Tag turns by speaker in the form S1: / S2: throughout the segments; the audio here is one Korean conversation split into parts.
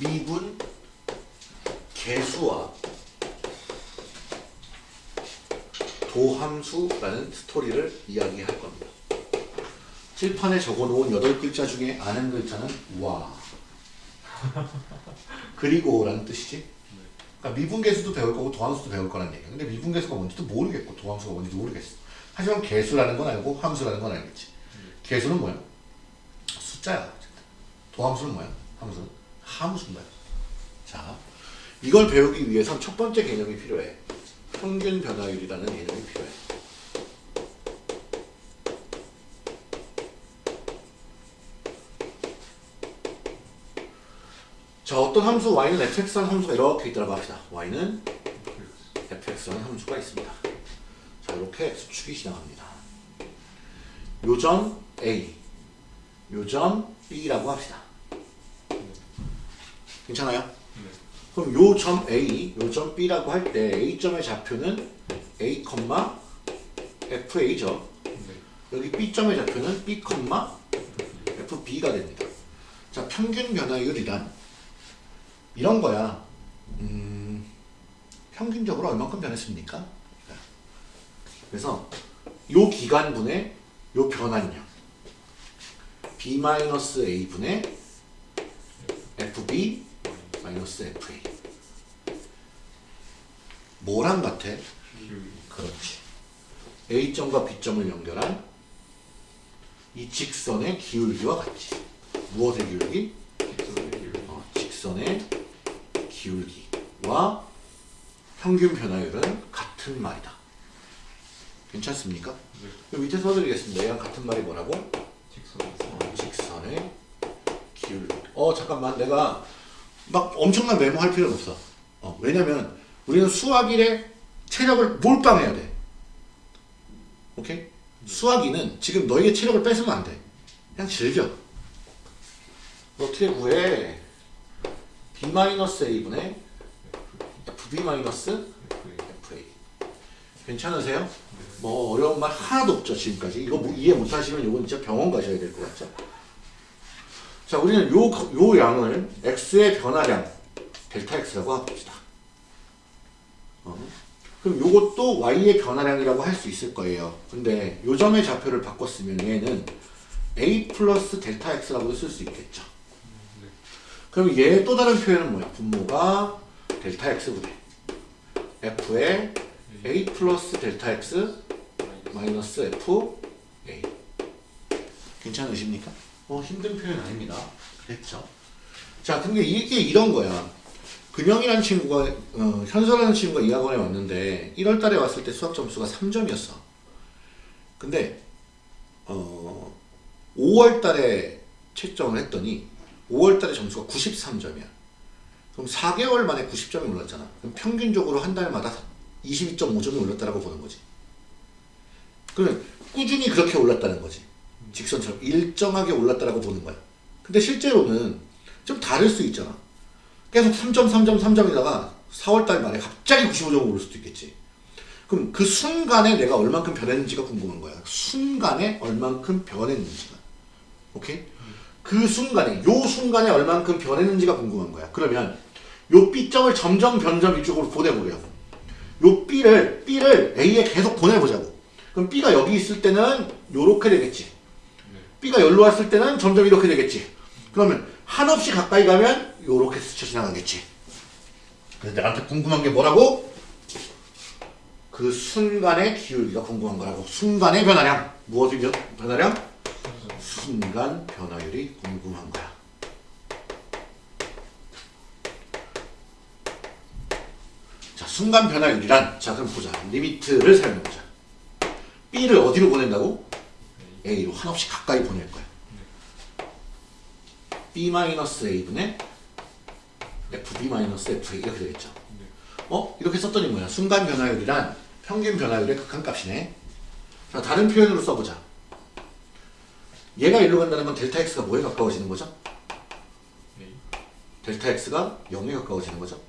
S1: 미분 개수와 도함수라는 스토리를 이야기할 겁니다. 칠판에 적어놓은 여덟 글자 중에 아는 글자는 와 그리고 라는 뜻이지. 그러니까 미분계수도 배울 거고 도함수도 배울 거란 얘기야. 근데 미분계수가 뭔지도 모르겠고 도함수가 뭔지도 모르겠어. 하지만 개수라는 건 알고 함수라는 건 알겠지. 개수는 뭐야? 숫자야. 도함수는 뭐야? 함수는 거야. 자, 이걸 배우기 위해선 첫 번째 개념이 필요해. 평균 변화율이라는 개념이 필요해. 자, 어떤 함수 y는 fx라는 함수가 이렇게 있다고 합시다. y는 fx라는 함수가 있습니다. 자, 이렇게 수축이 지나갑니다. 요점 a, 요점 b라고 합시다. 괜찮아요? 그럼 요점 A, 요점 B라고 할 때 A점의 좌표는 A, FA죠. 여기 B점의 좌표는 B, FB가 됩니다. 자, 평균 변화율이란 이런 거야. 음, 평균적으로 얼마큼 변했습니까? 그래서 요 기간분의 요 변환량 B-A분의 FB 마이너스 FA 뭐랑 같아? 그렇지 A점과 B점을 연결한 이 직선의 기울기와 같지 무엇의 기울기? 어, 직선의 기울기와 평균 변화율은 같은 말이다 괜찮습니까? 그럼 밑에 써드리겠습니다 얘랑 같은 말이 뭐라고? 어, 직선의 기울기 어 잠깐만 내가 막 엄청난 메모할 필요는 없어. 어, 왜냐면 우리는 수학 1에 체력을 몰빵해야 돼. 오케이? 수학 2는 지금 너희의 체력을 뺏으면 안 돼. 그냥 즐겨. 어떻게 구해? B-A분의 FB-FA 괜찮으세요? 뭐 어려운 말 하나도 없죠 지금까지 이거 뭐 이해 못하시면 이건 진짜 병원 가셔야 될 것 같죠? 자, 우리는 요, 요 양을 x의 변화량 델타 x라고 합시다. 어? 그럼 요것도 y의 변화량이라고 할 수 있을 거예요. 근데 요 점의 좌표를 바꿨으면 얘는 a 플러스 델타 x라고 쓸수 있겠죠. 그럼 얘의 또 다른 표현은 뭐야? 분모가 델타 x분의 f의 a 플러스 델타 x 마이너스 f a 괜찮으십니까? 어, 힘든 표현 아닙니다. 그랬죠. 자, 근데 이게 이런 거야. 근영이라는 친구가, 어, 현서라는 친구가 이 학원에 왔는데, 1월 달에 왔을 때 수학 점수가 3점이었어. 근데, 어, 5월 달에 채점을 했더니, 5월 달에 점수가 93점이야. 그럼 4개월 만에 90점이 올랐잖아. 그럼 평균적으로 한 달마다 22.5점이 올랐다라고 보는 거지. 그럼 꾸준히 그렇게 올랐다는 거지. 직선처럼 일정하게 올랐다라고 보는 거야. 근데 실제로는 좀 다를 수 있잖아. 계속 3점, 3점, 3점이다가 4월달 말에 갑자기 95점 오를 수도 있겠지. 그럼 그 순간에 내가 얼만큼 변했는지가 궁금한 거야. 순간에 얼만큼 변했는지가. 오케이? 그 순간에, 요 순간에 얼만큼 변했는지가 궁금한 거야. 그러면 요 B점을 점점 변점 이쪽으로 보내보려고. 요 B를, B를 A에 계속 보내보자고. 그럼 B가 여기 있을 때는 요렇게 되겠지. B가 열로 왔을 때는 점점 이렇게 되겠지. 그러면 한없이 가까이 가면 이렇게 스쳐 지나가겠지. 그래서 나한테 궁금한 게 뭐라고? 그 순간의 기울기가 궁금한 거라고. 순간의 변화량. 무엇의 변, 변화량? 순간 변화율이 궁금한 거야. 자, 순간 변화율이란 자, 그럼 보자. 리미트를 사용해보자. B를 어디로 보낸다고? A로 한없이 가까이 보낼 거야. B-A분의 FB-FA 이렇게 되겠죠. 어? 이렇게 썼더니 뭐야? 순간 변화율이란 평균 변화율의 극한값이네. 자, 다른 표현으로 써보자. 얘가 일로 간다는 건 델타 X가 뭐에 가까워지는 거죠? 델타 X가 0에 가까워지는 거죠.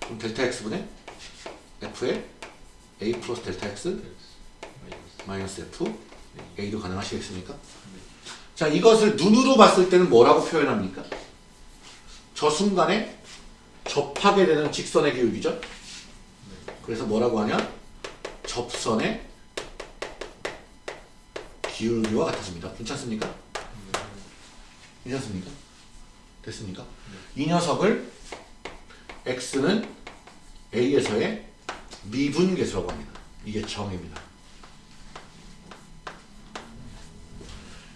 S1: 그럼 델타 x분의 f의 a 플러스 델타 x
S2: 마이너스
S1: 마이너스 f a도 가능하시겠습니까? 자 이것을 눈으로 봤을 때는 뭐라고 표현합니까? 저 순간에 접하게 되는 직선의 기울기죠. 그래서 뭐라고 하냐? 접선의 기울기와 같아집니다. 괜찮습니까? 괜찮습니까? 됐습니까? 이 녀석을 x는 a에서의 미분계수라고 합니다. 이게 정의입니다.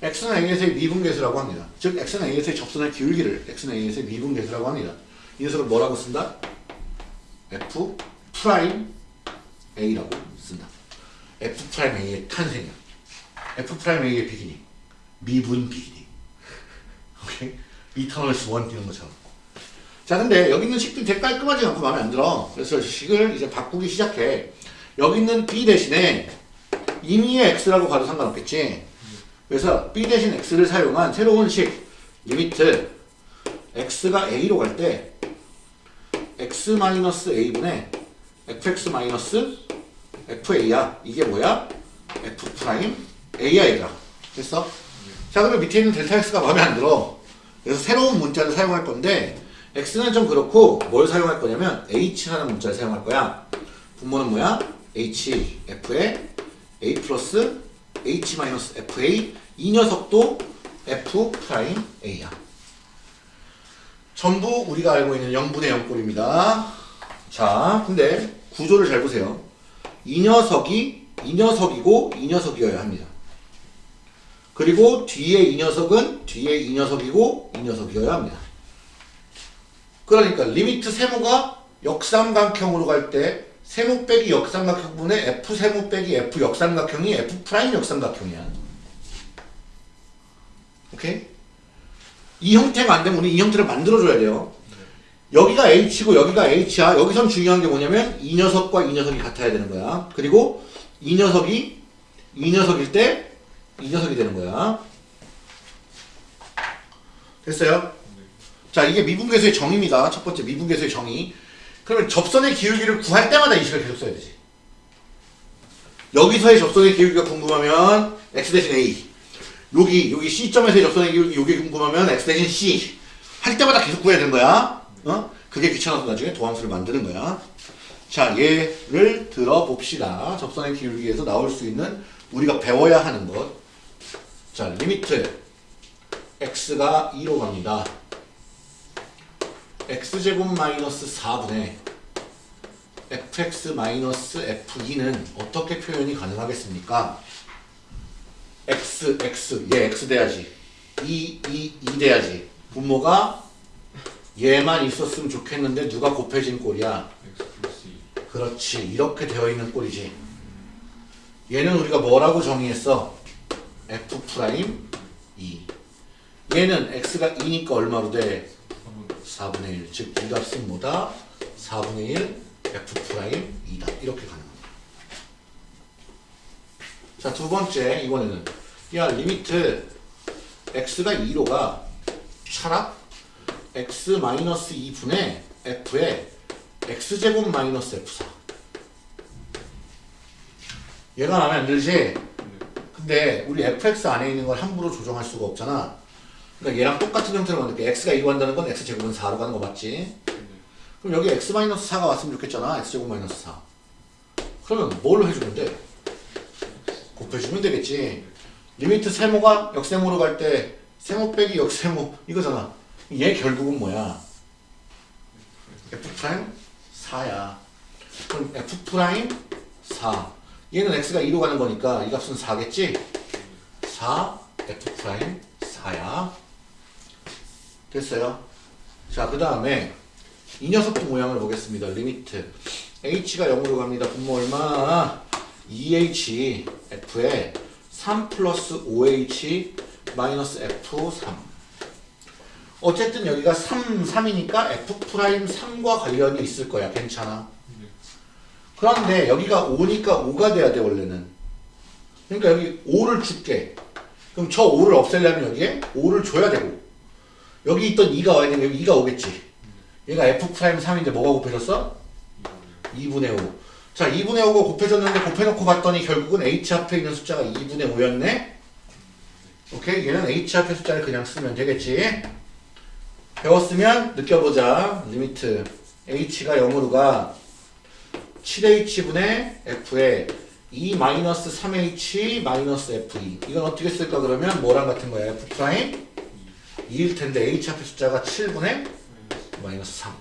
S1: x는 a에서의 미분계수라고 합니다. 즉 x는 a에서의 접선의 기울기를 x는 a에서의 미분계수라고 합니다. 이 녀석을 뭐라고 쓴다? f prime a라고 쓴다. f prime a의 탄생이야. F prime a의 beginning. 미분 beginning. 오케이? Eternals one 이런 것처럼. 자, 근데 여기 있는 식들이 되게 깔끔하지 않고 마음에 안 들어. 그래서 식을 이제 바꾸기 시작해. 여기 있는 b 대신에 임의의 x라고 가도 상관없겠지. 그래서 b 대신 x를 사용한 새로운 식 limit x가 a로 갈 때 x-a분의 fx-fa야. 이게 뭐야? f prime 얘들아. 됐어? 자 그러면 밑에 있는 델타 x가 마음에 안 들어. 그래서 새로운 문자를 사용할 건데 x는 좀 그렇고 뭘 사용할 거냐면 h라는 문자를 사용할 거야. 분모는 뭐야? h f의 a 플러스 h 마이너스 fa 이 녀석도 f prime a야. 전부 우리가 알고 있는 0분의 0꼴입니다. 자, 근데 구조를 잘 보세요. 이 녀석이 이 녀석이고 이 녀석이어야 합니다. 그리고 뒤에 이 녀석은 뒤에 이 녀석이고 이 녀석이어야 합니다. 그러니까 limit 세모가 역삼각형으로 갈 때 세모 빼기 역삼각형 분의 f 세모 빼기 f 역삼각형이 f prime 역삼각형이야. 오케이? 이 형태가 안 되면 우리 이 형태를 만들어줘야 돼요. 여기가 h고 여기가 h야. 여기선 중요한 게 뭐냐면 이 녀석과 이 녀석이 같아야 되는 거야. 그리고 이 녀석이 이 녀석일 때 이 녀석이 되는 거야. 됐어요? 자, 이게 미분계수의 정의입니다. 첫 번째 미분계수의 정의. 그러면 접선의 기울기를 구할 때마다 이 식을 계속 써야 되지. 여기서의 접선의 기울기가 궁금하면 x 대신 a. 여기 여기 C점에서의 접선의 기울기 여기 궁금하면 x 대신 c. 할 때마다 계속 구해야 되는 거야. 어? 그게 귀찮아서 나중에 도함수를 만드는 거야. 자, 예를 들어봅시다. 접선의 기울기에서 나올 수 있는 우리가 배워야 하는 것. 자, limit x가 2로 갑니다. x제곱 마이너스 4분의 fx 마이너스 f2는 어떻게 표현이 가능하겠습니까? x, x, 얘 x 돼야지. 2, 2, 2 돼야지. 분모가 얘만 있었으면 좋겠는데 누가 곱해진 꼴이야?
S2: x 플러스 2
S1: 그렇지. 이렇게 되어 있는 꼴이지. 얘는 우리가 뭐라고 정의했어? F 프라임 2. 얘는 x가 2니까 얼마로 돼? 4분의 1. 즉, 이 값은 뭐다? 4분의 1 f 프라임 2다. 이렇게 가능합니다. 자, 두 번째, 이번에는. 야, limit x가 2로 가 촥 x 마이너스 2분의 f의 x제곱 마이너스 f4. 얘가 안 들지? 근데 우리 fx 안에 있는 걸 함부로 조정할 수가 없잖아. 그러니까 얘랑 똑같은 형태로 만들게 x가 2로 간다는 건 x제곱은 4로 가는 거 맞지? 그럼 여기 x 마이너스 4가 왔으면 좋겠잖아. x제곱 마이너스 4. 그러면 뭘 해주면 돼? 곱해주면 되겠지. limit 세모가 역세모로 갈 때 세모 빼기 역세모 이거잖아. 얘 결국은 뭐야? f 프라임 4야. 그럼 f 프라임 4. 얘는 x가 2로 가는 거니까 이 값은 4겠지? 4 f 프라임 4야. 됐어요? 자, 그 다음에 이 녀석도 모양을 보겠습니다. limit h가 0으로 갑니다. 분모 얼마? 2h f에 3 플러스 5h 마이너스 f3 어쨌든 여기가 3, 3이니까 f 프라임 3과 관련이 있을 거야. 괜찮아. 그런데 여기가 5니까 5가 돼야 돼 원래는. 그러니까 여기 5를 줄게. 그럼 저 5를 없애려면 여기에 5를 줘야 되고 여기 있던 2가 와야 되면 여기 2가 오겠지. 얘가 f 프라임 3인데 뭐가 곱해졌어? 2분의 5. 자, 2분의 5가 곱해졌는데 곱해놓고 봤더니 결국은 h 앞에 있는 숫자가 2분의 5였네? 오케이? 얘는 h 앞에 숫자를 그냥 쓰면 되겠지? 배웠으면 느껴보자. limit h가 0으로 가 7h분의 f에 2-3h 마이너스 f2 이건 어떻게 쓸까 그러면 뭐랑 같은 거야? f 프라임 2일 텐데 h 앞에 숫자가 7분의 마이너스 3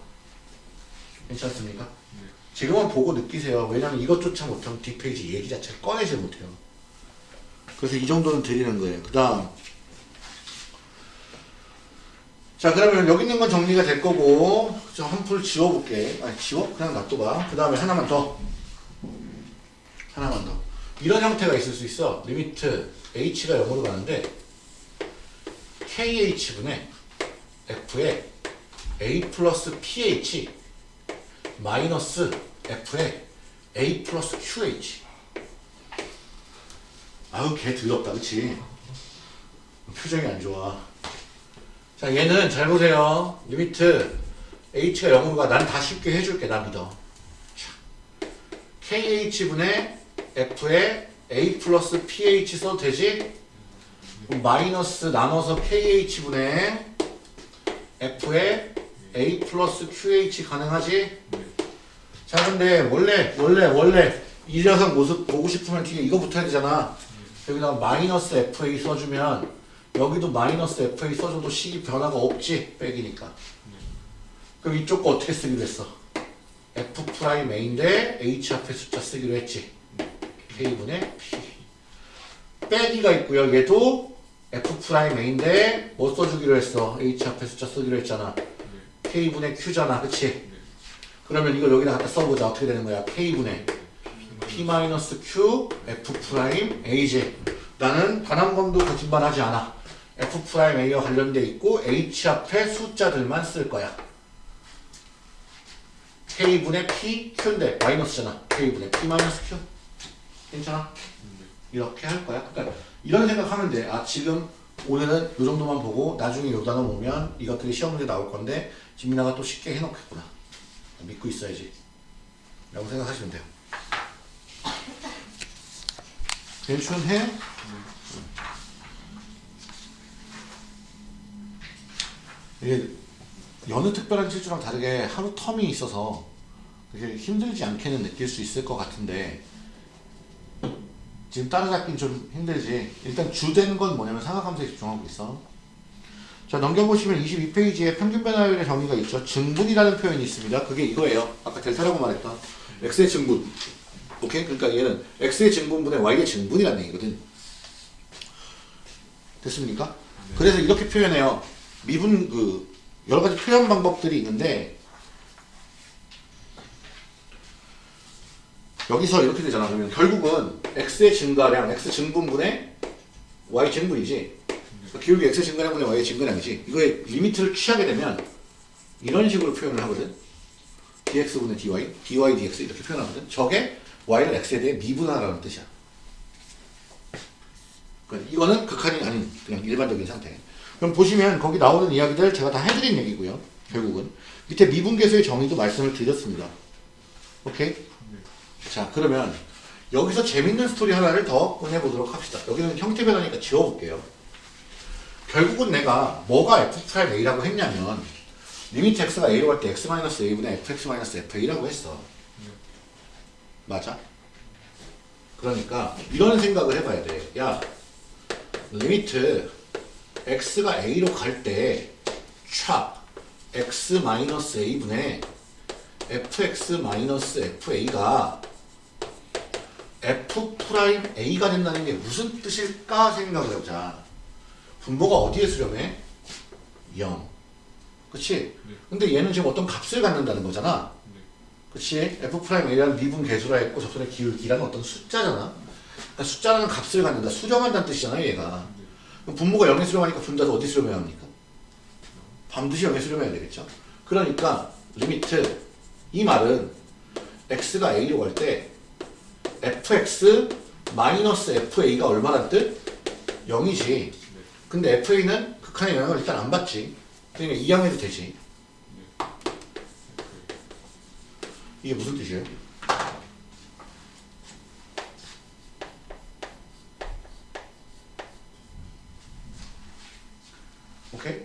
S1: 괜찮습니까? 지금은 보고 느끼세요. 왜냐면 이것조차 못하면 뒷페이지 얘기 자체를 꺼내지 못해요. 그래서 이 정도는 드리는 거예요. 그 다음 자 그러면 여기 있는 건 정리가 될 거고 저 한 풀 지워볼게. 아니 지워? 그냥 놔둬봐. 그 다음에 하나만 더 하나만 더 이런 형태가 있을 수 있어. limit h가 0으로 가는데 kh분의 f에 a 플러스 ph 마이너스 f에 a 플러스 qh 아우 개 더럽다 그치 표정이 안 좋아 자 얘는 잘 보세요 limit h가 0으로 가 난 다 쉽게 해줄게 나 믿어 자, kh분의 f에 a 플러스 ph 써도 되지? 마이너스 나눠서 kh분의 f에 a 플러스 qh 가능하지? 자 근데 원래 원래 원래 이 녀석 모습 보고 싶으면 뒤에 이거 붙어야 되잖아 여기다 마이너스 fa 써주면 여기도 마이너스 fa 써줘도 식이 변화가 없지 빼기니까. 그럼 이쪽 거 어떻게 쓰기로 했어? f 프라임 a인데 h 앞에 숫자 쓰기로 했지. K분의 p. 빼기가 있고요 얘도 f 프라임 a인데 뭐 써주기로 했어? H 앞에 숫자 쓰기로 했잖아. K분의 q잖아 그치? 그러면 이걸 여기다 갖다 써보자. 어떻게 되는 거야? K분의 p-q f a지 나는 단 한 번도 거짓말하지 않아 f 프라임 a와 관련돼 있고 h 앞에 숫자들만 쓸 거야. K분의 p q인데 마이너스잖아. K분의 p-q 괜찮아? 이렇게 할 거야. 그러니까 이런 생각하면 돼 아 지금 오늘은 이 정도만 보고 나중에 요 단어 보면 이것들이 시험 문제 나올 건데 진민아가 또 쉽게 해놓겠구나. 믿고 있어야지. 라고 생각하시면 돼요. 괜찮해? 이게 여느 특별한 질주랑 다르게 하루 텀이 있어서 그게 힘들지 않게는 느낄 수 있을 것 같은데 지금 따라잡긴 좀 힘들지. 일단 주된 건 뭐냐면 상하감사에 집중하고 있어. 자 넘겨보시면 22페이지에 평균 변화율의 정의가 있죠. 증분이라는 표현이 있습니다. 그게 이거예요. 아까 델타라고 말했던 x의 증분. 오케이? 그러니까 얘는 x의 증분분의 y의 증분이라는 얘기거든. 됐습니까? 그래서 이렇게 표현해요 미분 그 여러 가지 표현 방법들이 있는데 여기서 이렇게 되잖아. 그러면 결국은 x의 증가량 x 증분분의 y 증분이지. 그러니까 기울기 x 증가량분의 y의 증가량이지. 이거의 리미트를 취하게 되면 이런 식으로 표현을 하거든. dx분의 dy, dy dx 이렇게 표현하거든. 저게 y를 x에 대해 미분하라는 뜻이야. 그러니까 이거는 극한이 아닌 그냥 일반적인 상태 그럼 보시면 거기 나오는 이야기들 제가 다 해드린 얘기고요 결국은 밑에 미분계수의 정의도 말씀을 드렸습니다 오케이? 자 그러면 여기서 재밌는 스토리 하나를 더 꺼내보도록 합시다 여기는 형태 변화니까 지워볼게요 결국은 내가 뭐가 f 프라임 a라고 했냐면 limit x가 a로 갈 때 x-a분의 fx-fa라고 했어 맞아? 그러니까 이런 생각을 해봐야 돼. 야, limit x가 a로 갈 때 촥 x-a분의 fx-fa가 f 프라임 a가 된다는 게 무슨 뜻일까 생각을 해보자. 분모가 어디에 수렴해? 0. 그치? 근데 얘는 지금 어떤 값을 갖는다는 거잖아. 그치? f 프라임 a라는 미분 계수라 했고 접선의 기울기라는 어떤 숫자잖아. 그러니까 숫자라는 값을 갖는다. 수렴한다는 뜻이잖아 얘가. 그럼 분모가 0에 수렴하니까 분자도 어디 수렴해야 합니까? 반드시 0에 수렴해야 되겠죠. 그러니까 limit 이 말은 x가 a로 갈 때 fx 마이너스 fa가 얼마란 뜻? 0이지. 근데 fa는 극한의 영향을 일단 안 받지. 그러니까 이항해도 되지. 이게 무슨 뜻이에요? 오케이?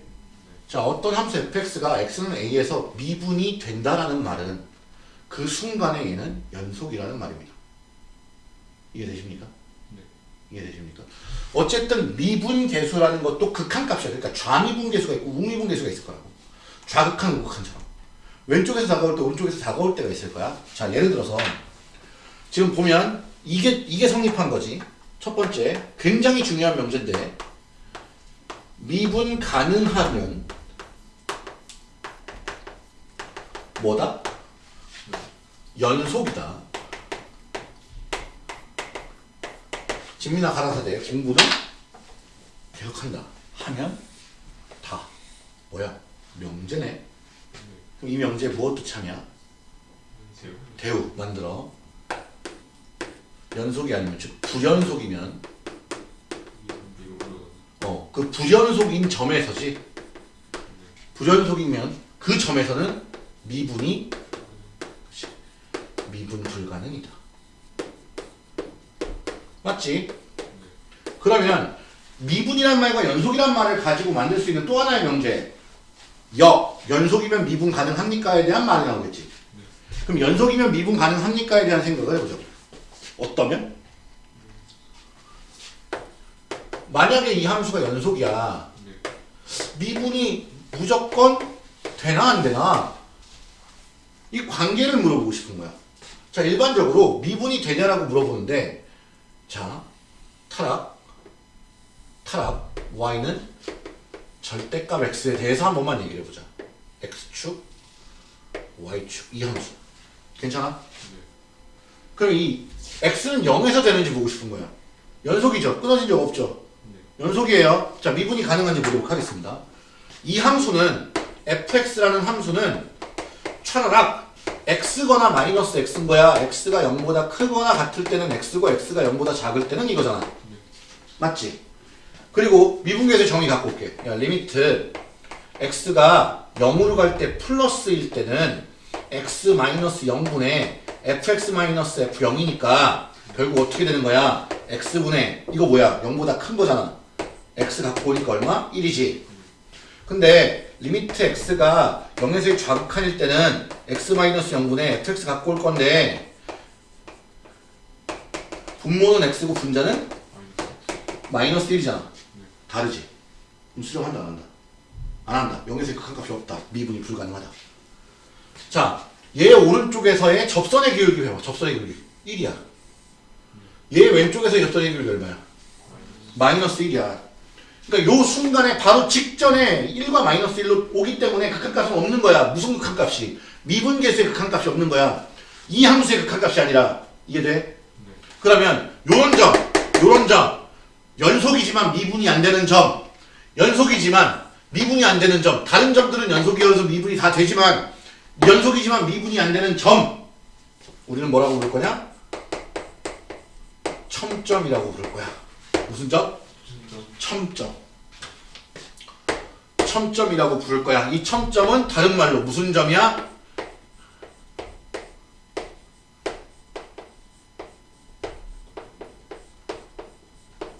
S1: 자, 어떤 함수 fx가 x는 a에서 미분이 된다라는 말은 그 순간에 얘는 연속이라는 말입니다. 이해되십니까?
S2: 네.
S1: 이해되십니까? 어쨌든 미분 계수라는 것도 극한값이야. 그러니까 좌미분 계수가 있고 우미분 계수가 있을 거라고. 좌극한, 우극한처럼. 왼쪽에서 다가올 때 오른쪽에서 다가올 때가 있을 거야. 자, 예를 들어서 지금 보면 이게 이게 성립한 거지. 첫 번째, 굉장히 중요한 명제인데 미분 가능하면 뭐다? 연속이다. 진미나 가라사대 공부는 계속한다. 하면 다 뭐야? 명제네. 그럼 이 명제 무엇 뜻하냐?
S2: 세요.
S1: 대우 만들어. 연속이 아니면 즉 불연속이면 그 불연속인 점에서지 불연속이면 그 점에서는 미분이. 미분 불가능이다. 맞지? 그러면 미분이란 말과 연속이란 말을 가지고 만들 수 있는 또 하나의 명제 역 연속이면 미분 가능합니까에 대한 말이 나오겠지. 그럼 연속이면 미분 가능합니까에 대한 생각을 해보죠. 어떠면? 만약에 이 함수가 연속이야.
S2: 네.
S1: 미분이 무조건 되나 안 되나 이 관계를 물어보고 싶은 거야. 자 일반적으로 미분이 되냐라고 물어보는데 자 타락 타락 y는 절대값 x에 대해서 한 번만 얘기를 해보자. x축 y축 이 함수 괜찮아? 그럼 이 x는 0에서 되는지 보고 싶은 거야. 연속이죠. 끊어진 적 없죠. 연속이에요. 자, 미분이 가능한지 보도록 하겠습니다. 이 함수는 fx라는 함수는 차라락 x거나 마이너스 x인 거야. x가 0보다 크거나 같을 때는 x고 x가 0보다 작을 때는 이거잖아. 맞지? 그리고 미분계수 정의 갖고 올게. 야, limit x가 0으로 갈 때 플러스일 때는 x 마이너스 0분의 fx 마이너스 f0이니까 결국 어떻게 되는 거야? x분의 이거 뭐야? 0보다 큰 거잖아. X 갖고 오니까 얼마? 1이지. 근데 limit x가 0에서 좌극한일 때는 x 마이너스 0분의 fx 갖고 올 건데 분모는 x고 분자는 마이너스 1이잖아. 다르지. 그럼 수렴한다 안 한다? 안 한다. 0에서 극한값이 없다. 미분이 불가능하다. 자, 얘 오른쪽에서의 접선의 기울기 해봐. 접선의 기울기 1이야. 얘 왼쪽에서의 접선의 기울기 얼마야? 마이너스 1이야. 그러니까 요 순간에 바로 직전에 1과 마이너스 1로 오기 때문에 극한값은 없는 거야. 무슨 극한값이? 미분계수의 극한값이 없는 거야. 이 함수의 극한값이 아니라 이해돼? 그러면 요런 점, 요런 점 연속이지만 미분이 안 되는 점 연속이지만 미분이 안 되는 점 다른 점들은 연속이어서 미분이 다 되지만 연속이지만 미분이 안 되는 점 우리는 뭐라고 부를 거냐? 첨점이라고 부를 거야. 무슨 점? 첨점. 첨점이라고 부를 거야. 이 첨점은 다른 말로 무슨 점이야?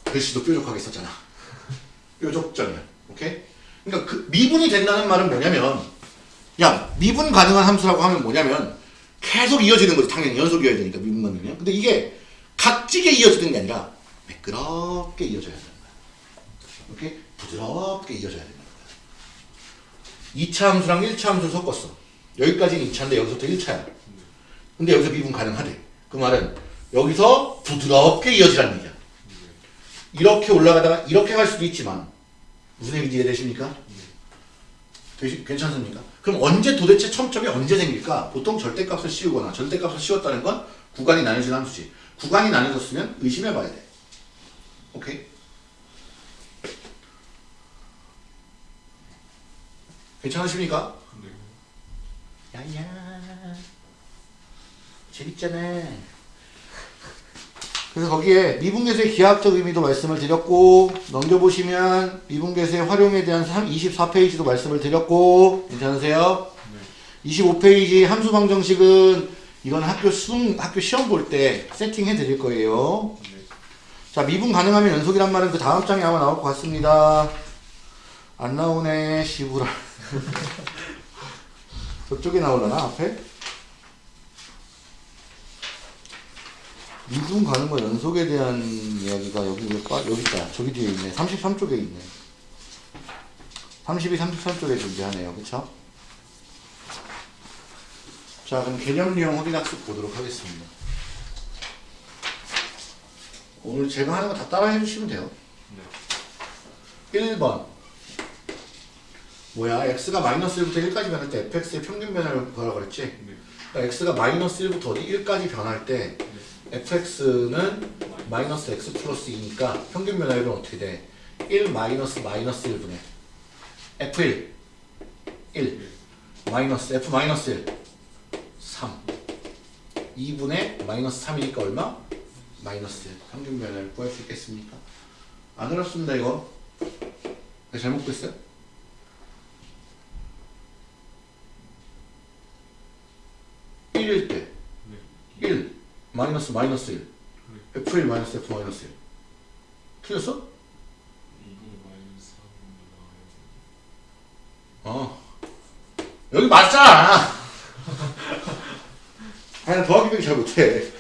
S1: 글씨도 뾰족하게 썼잖아. 뾰족점이야. 오케이? 그러니까 그 미분이 된다는 말은 뭐냐면 야 미분 가능한 함수라고 하면 뭐냐면 계속 이어지는 거지 당연히 연속 이어야 되니까 미분 가능이면 근데 이게 각지게 이어지는 게 아니라 매끄럽게 이어져야 거야. 오케이? 부드럽게 이어져야 거야. 2차 함수랑 1차 함수를 섞었어. 여기까지는 2차인데 여기서부터 1차야. 근데 여기서 미분 가능하대. 그 말은 여기서 부드럽게 이어지라는 얘기야. 이렇게 올라가다가 이렇게 갈 수도 있지만 무슨 얘기인지 이해되십니까? 되시, 괜찮습니까? 그럼 언제 도대체 첨점이 언제 생길까? 보통 절대값을 씌우거나 절대값을 씌웠다는 건 구간이 나눠진 함수지. 구간이 나눠졌으면 의심해 봐야 돼. 오케이? 괜찮으십니까? 야야 재밌잖아. 그래서 거기에 미분계수의 기하학적 의미도 말씀을 드렸고 넘겨보시면 미분계수의 활용에 대한 24페이지도 말씀을 드렸고 괜찮으세요? 25페이지 함수 방정식은 이건 학교 수능 학교 시험 볼 때 세팅해 드릴 거예요.
S2: 네.
S1: 자, 미분 가능하면 연속이란 말은 그 다음 장에 아마 나올 것 같습니다. 안 나오네, 시부라. 저쪽에 나오려나, 앞에? 미분 가능과 연속에 대한 이야기가 여기 왜 빠, 여기 있다. 저기 뒤에 있네. 33쪽에 있네. 32, 33쪽에 존재하네요. 그쵸? 자, 그럼 개념 유형 확인 학습 보도록 하겠습니다. 오늘 제가 하는 거 다 따라 해주시면 돼요.
S2: 네.
S1: 1번. 뭐야, x가 마이너스 1부터 1까지 변할 때 fx의 평균 변화를 구하라고 그랬지?
S2: 네.
S1: 그러니까 x가 마이너스 1부터 어디 1까지 변할 때 fx는 마이너스 x 플러스 2니까 평균 변화율은 어떻게 돼? 1 마이너스 마이너스 1분의 f1 1 마이너스 f 마이너스 1 3 2분의 마이너스 3이니까 얼마? 마이너스 1 평균 변화를 구할 수 있겠습니까? 안 어렵습니다 이거 내가 잘못 구했어요? 일일때.
S2: 네.
S1: 1 마이너스 마이너스 1 F1 마이너스 F 마이너스 1 틀렸어?
S2: 이거 마이너스 3 나와요.
S1: 어. 여기 맞잖아. 아니 더하기도 잘 못해.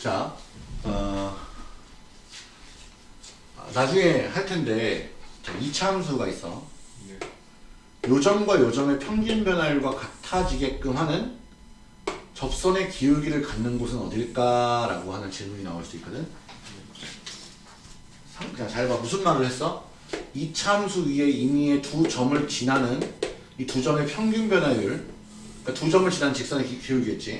S1: 자 어, 나중에 할 텐데 자, 이차함수가 있어.
S2: 네.
S1: 요점과 요점의 평균 변화율과 같아지게끔 하는 접선의 기울기를 갖는 곳은 어딜까 라고 하는 질문이 나올 수 있거든. 상- 그냥 잘 봐. 무슨 말을 했어? 이 참수 위에 임의의 두 점을 지나는 이 두 점의 평균 변화율, 그러니까 두 점을 지난 직선의 기, 기울기겠지.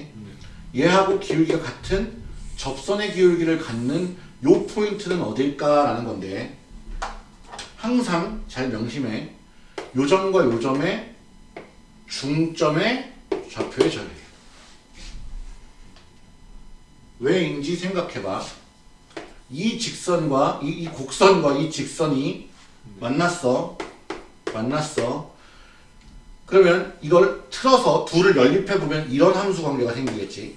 S2: 네.
S1: 얘하고 기울기가 같은 접선의 기울기를 갖는 요 포인트는 어딜까 라는 건데 항상 잘 명심해. 요점과 요점의 중점의 좌표의 자리. 왜인지 생각해봐. 이 직선과 이, 이 곡선과 이 직선이 만났어. 만났어. 그러면 이걸 틀어서 둘을 연립해 보면 이런 함수 관계가 생기겠지.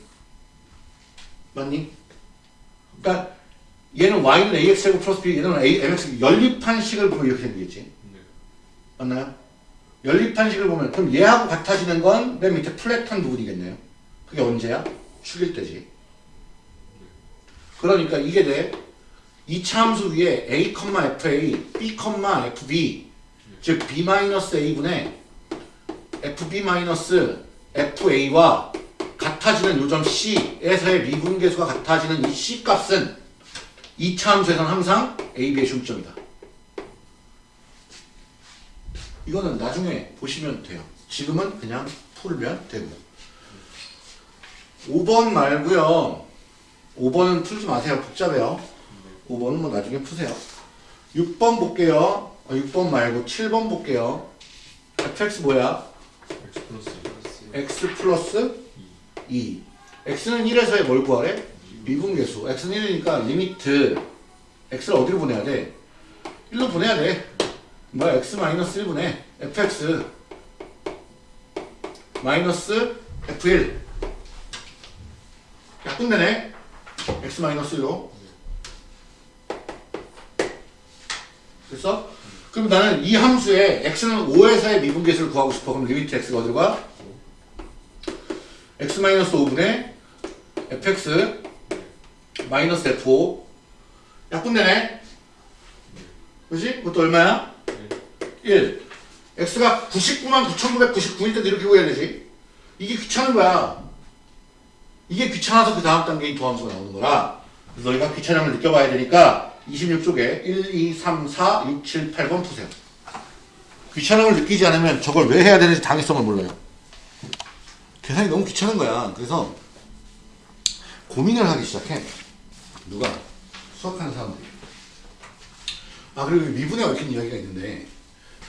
S1: 맞니? 그러니까 얘는 y는 ax 제곱 플러스 b, 얘는 a, mx 연립한 식을 보면 이렇게 생기겠지.
S2: 네.
S1: 맞나요? 연립한 식을 보면 그럼 얘하고 같아지는 건 맨 밑에 플랫한 부분이겠네요. 그게 언제야? 축일 때지. 그러니까 이게 돼. 이차 함수 위에 a, fa, b, fb 즉 b-a분의 fb-fa와 같아지는 요점 C에서의 미분계수가 같아지는 이 C 값은 이차 함수에서는 항상 a, b의 중점이다. 이거는 나중에 보시면 돼요. 지금은 그냥 풀면 되고. 5번 말고요. 5번은 풀지 마세요. 복잡해요. 5번은 뭐 나중에 푸세요. 6번 볼게요. 어, 6번 말고 7번 볼게요. fx 뭐야?
S2: X 플러스
S1: x 플러스
S2: 2.
S1: 2. x는 1에서의 뭘 구하래? 미분계수. x는 1이니까 limit x를 어디로 보내야 돼? 1로 보내야 돼. 뭐야? x 마이너스 1분의 fx 마이너스 f1 약분되네. x 마이너스 1로. 됐어? 그럼 나는 이 함수에 x는 5에서의 미분계수를 구하고 싶어. 그럼 limit x가 어디로 가? x 마이너스 5분의 fx 마이너스 f5 약분되네. 그지? 그것도 얼마야?
S2: 네.
S1: 1. x가 99만 9,999일 때도 이렇게 구해야 되지. 이게 귀찮은 거야. 이게 귀찮아서 그 다음 단계의 도함수가 나오는 거라. 그래서 너희가 귀찮음을 느껴봐야 되니까 26쪽에 1, 2, 3, 4, 6, 7, 8번 푸세요. 귀찮음을 느끼지 않으면 저걸 왜 해야 되는지 당위성을 몰라요. 계산이 너무 귀찮은 거야. 그래서 고민을 하기 시작해. 누가? 수학하는 사람들이. 아 그리고 미분에 얽힌 이야기가 있는데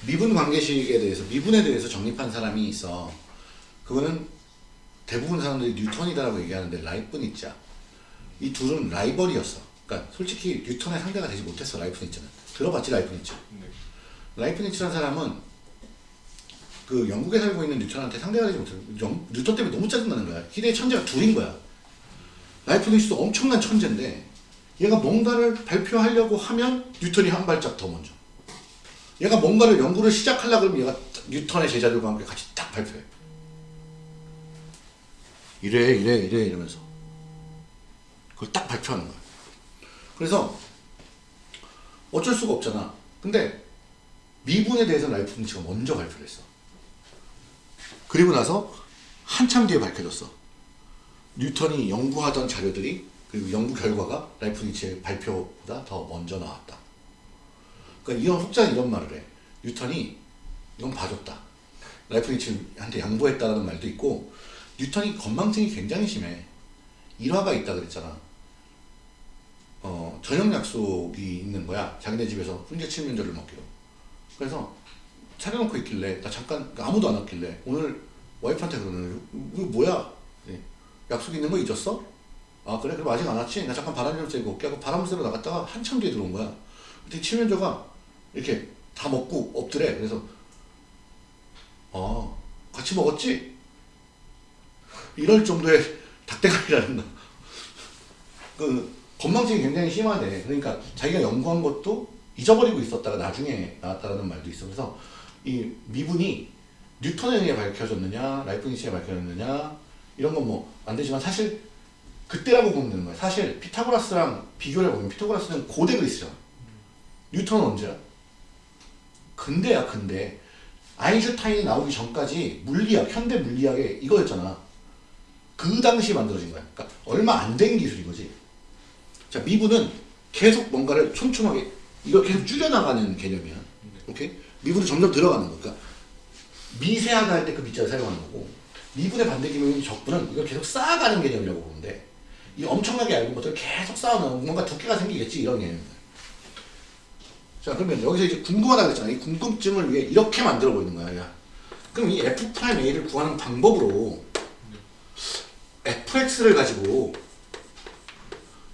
S1: 미분 관계식에 대해서 미분에 대해서 정립한 사람이 있어. 그거는 대부분 사람들이 뉴턴이다라고 얘기하는데 라이프니츠야. 이 둘은 라이벌이었어. 그러니까 솔직히 뉴턴의 상대가 되지 못했어 라이프니츠는. 들어봤지 라이프니츠.
S2: 네.
S1: 라이프니츠라는 사람은 그 영국에 살고 있는 뉴턴한테 상대가 되지 못해. 영, 뉴턴 때문에 너무 짜증나는 거야. 희대의 천재가 둘인 거야. 라이프니츠도 엄청난 천재인데 얘가 뭔가를 발표하려고 하면 뉴턴이 한 발짝 더 먼저. 얘가 뭔가를 연구를 시작하려고 그러면 얘가 뉴턴의 제자들과 함께 같이 딱 발표해. 이래 이래 이래 이러면서 그걸 딱 발표하는 거야. 그래서 어쩔 수가 없잖아. 근데 미분에 대해서 라이프니츠가 먼저 발표를 했어. 그리고 나서 한참 뒤에 밝혀졌어. 뉴턴이 연구하던 자료들이 그리고 연구 결과가 라이프니츠의 발표보다 더 먼저 나왔다. 그러니까 이런 혹자는 이런 말을 해. 뉴턴이 이건 봐줬다. 라이프니츠한테 양보했다라는 말도 있고 뉴턴이 건망증이 굉장히 심해. 일화가 있다 그랬잖아. 어, 저녁 약속이 있는 거야. 자기네 집에서 훈제 칠면조를 먹기로. 그래서 차려놓고 있길래 나 잠깐 그러니까 아무도 안 왔길래 오늘 와이프한테 그러는 이거 뭐야? 네. 약속 있는 거 잊었어? 아 그래? 그럼 아직 안 왔지? 나 잠깐 바람 좀 쐬고 올게 하고 바람 쐬러 나갔다가 한참 뒤에 들어온 거야. 그때 칠면조가 이렇게 다 먹고 엎드래. 그래서 아 같이 먹었지? 이럴 정도의 닭대가리라는 거. 그 건망증이 굉장히 심하대. 그러니까 자기가 연구한 것도 잊어버리고 있었다가 나중에 나왔다라는 말도 있어. 그래서 이 미분이 뉴턴에 의해 밝혀졌느냐, 라이프니츠에 밝혀졌느냐 이런 건 뭐 안 되지만 사실 그때라고 보면 되는 거야. 사실 피타고라스랑 비교를 해보면 피타고라스는 고대 그리스잖아. 뉴턴은 언제야? 근대야 근대. 아인슈타인이 나오기 전까지 물리학, 현대 물리학의 이거였잖아. 그 당시 만들어진 거야. 그러니까 얼마 안 된 기술인 거지. 자, 미분은 계속 뭔가를 촘촘하게 이걸 계속 줄여나가는 개념이야. 오케이? 미분은 점점 들어가는 거. 그러니까 미세하다 할 때그 미자를 사용하는 거고 미분의 반대 기능인 적분은 이걸 계속 쌓아가는 개념이라고 돼. 이 엄청나게 얇은 것들을 계속 쌓아놓으면 뭔가 두께가 생기겠지 이런 개념입니다. 자 그러면 여기서 이제 궁금하다 그랬잖아. 이 궁금증을 위해 이렇게 만들어 보이는 거야. 야. 그럼 이 f prime a를 구하는 방법으로 fx를 가지고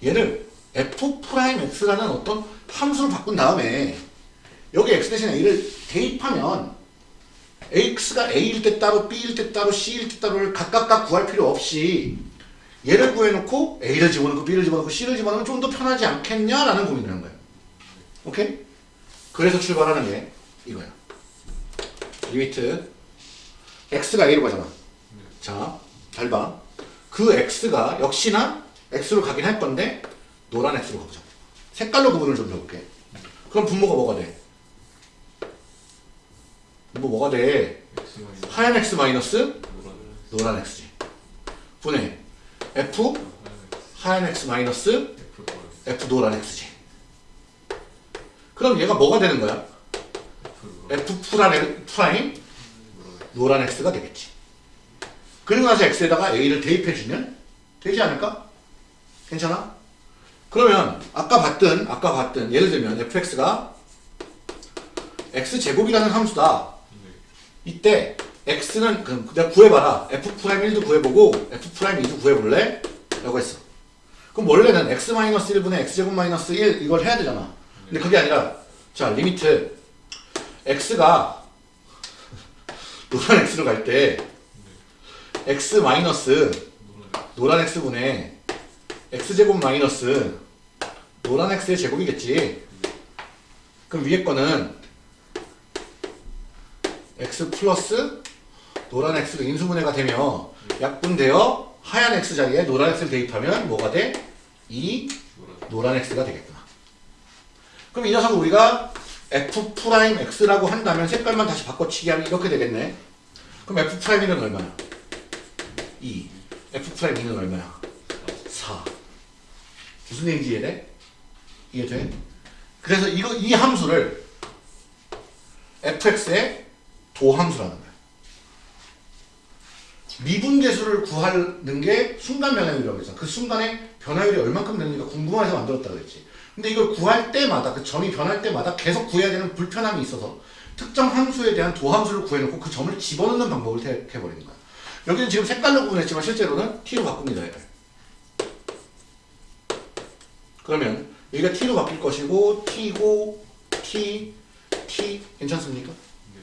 S1: 얘를 f prime x라는 어떤 함수를 바꾼 다음에 여기 x 대신 a를 대입하면 x가 a일 때 따로 b일 때 따로 c일 때 따로를 각각각 구할 필요 없이 얘를 구해놓고 a를 집어넣고 b를 집어넣고 c를 집어넣으면 좀 더 편하지 않겠냐라는 고민을 한 거예요. 오케이? 그래서 출발하는 게 이거야. limit x가 a로 가잖아. 자, 잘 봐. 그 x가 역시나 x로 가긴 할 건데 노란 x로 가보자. 색깔로 구분을 좀 해볼게. 그럼 분모가 뭐가 돼? 분모 뭐가 돼?
S2: X
S1: 하얀 x 마이너스
S2: 노란
S1: x지. 분의 f
S2: 하얀 X
S1: x 마이너스
S2: f 노란
S1: x지. 그럼 얘가 뭐가 되는 거야?
S2: F
S1: prime,
S2: 노란
S1: x가 되겠지. 그리고 나서 x에다가 a를 대입해주면 되지 않을까? 괜찮아? 그러면 아까 봤던 아까 봤던 예를 들면 fx가 x 제곱이라는 함수다.
S2: 네.
S1: 이때 x는 그럼 내가 구해봐라. f prime 1도 구해보고 f prime 2도 구해볼래? 라고 했어. 그럼 원래는 x 마이너스 1분의 x 제곱 마이너스 1 이걸 해야 되잖아. 근데 그게 아니라 자 limit x가 노란 x로 갈 때 x 마이너스
S2: 노란
S1: x분의 x 제곱 마이너스 노란 x의 제곱이겠지. 그럼 위에 거는 x 플러스 노란 x로 인수분해가 되며 약분되어 하얀 x 자리에 노란 x를 대입하면 뭐가 돼? 2
S2: 노란
S1: x가 되겠구나. 그럼 이 녀석을 우리가 f prime x라고 한다면 색깔만 다시 바꿔치기 하면 이렇게 되겠네. 그럼 f prime 1은 얼마야? 2. f prime 2는 얼마야? 4. 무슨 얘기인지 이해돼? 이해돼? 그래서 이거 이 함수를 fx의 도함수라는 거야. 미분계수를 구하는 게 순간 변화율이라고 했어. 그 순간에 변화율이 얼만큼 되는지가 궁금해서 만들었다 그랬지. 근데 이걸 구할 때마다 그 점이 변할 때마다 계속 구해야 되는 불편함이 있어서 특정 함수에 대한 도함수를 구해놓고 그 점을 집어넣는 방법을 택해버리는 거야. 여기는 지금 색깔로 구분했지만 실제로는 t로 바꿉니다. 얘를. 그러면 여기가 t로 바뀔 것이고 t고 t t 괜찮습니까?
S2: 네.